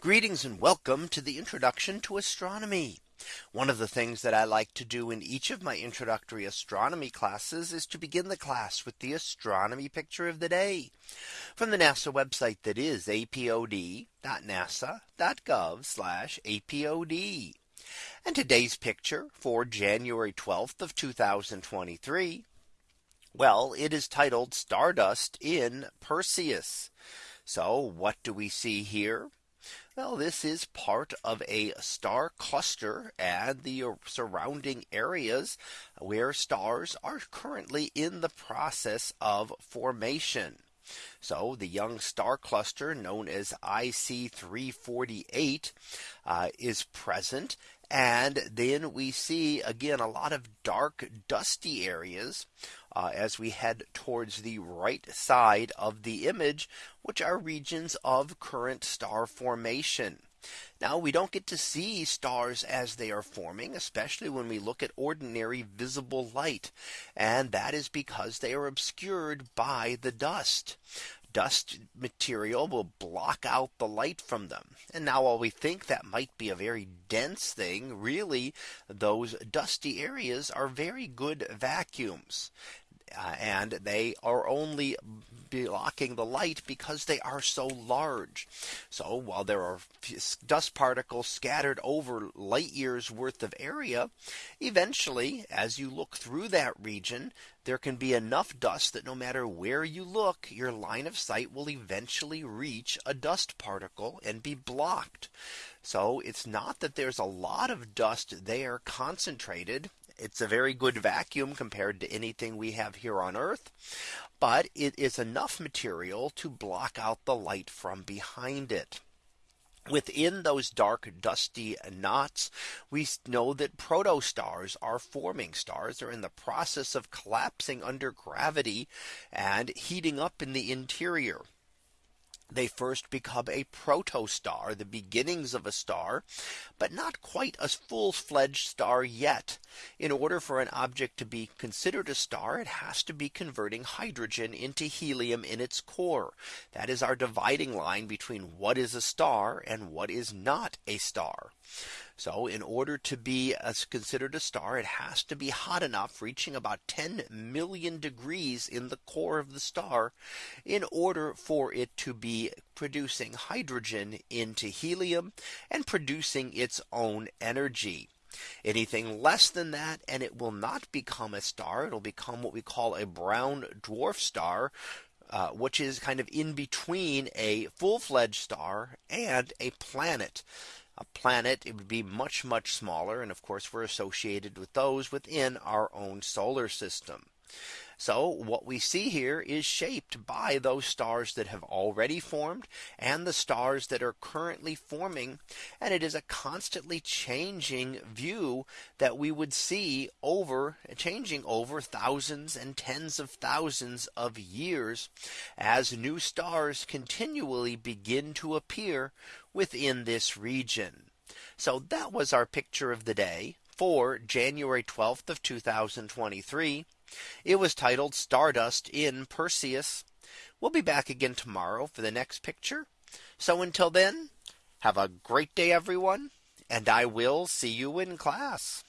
Greetings and welcome to the introduction to astronomy. One of the things that I like to do in each of my introductory astronomy classes is to begin the class with the astronomy picture of the day from the NASA website that is apod.nasa.gov apod. And today's picture for January 12th of 2023. Well, it is titled Stardust in Perseus. So what do we see here? Well, this is part of a star cluster and the surrounding areas where stars are currently in the process of formation. So the young star cluster known as IC 348 uh, is present. And then we see again a lot of dark dusty areas uh, as we head towards the right side of the image, which are regions of current star formation. Now we don't get to see stars as they are forming, especially when we look at ordinary visible light. And that is because they are obscured by the dust dust material will block out the light from them. And now while we think that might be a very dense thing, really those dusty areas are very good vacuums uh, and they are only blocking the light because they are so large. So while there are dust particles scattered over light years worth of area, eventually as you look through that region, there can be enough dust that no matter where you look, your line of sight will eventually reach a dust particle and be blocked. So it's not that there's a lot of dust there concentrated it's a very good vacuum compared to anything we have here on Earth. But it is enough material to block out the light from behind it. Within those dark dusty knots, we know that protostars are forming stars are in the process of collapsing under gravity and heating up in the interior they first become a protostar, the beginnings of a star, but not quite a full fledged star yet. In order for an object to be considered a star, it has to be converting hydrogen into helium in its core. That is our dividing line between what is a star and what is not a star. So in order to be as considered a star, it has to be hot enough reaching about 10 million degrees in the core of the star in order for it to producing hydrogen into helium and producing its own energy. Anything less than that and it will not become a star. It'll become what we call a brown dwarf star uh, which is kind of in between a full fledged star and a planet a planet, it would be much, much smaller. And of course, we're associated with those within our own solar system. So what we see here is shaped by those stars that have already formed and the stars that are currently forming. And it is a constantly changing view that we would see over changing over thousands and tens of thousands of years as new stars continually begin to appear within this region. So that was our picture of the day for January 12th of 2023. It was titled Stardust in Perseus. We'll be back again tomorrow for the next picture. So until then, have a great day, everyone, and I will see you in class.